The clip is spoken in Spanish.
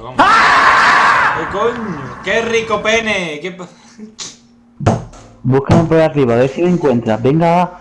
Pero ¡Ah! ¿Qué coño? ¡Qué rico pene! ¿Qué Búscame por arriba, a ver si lo encuentras. Venga,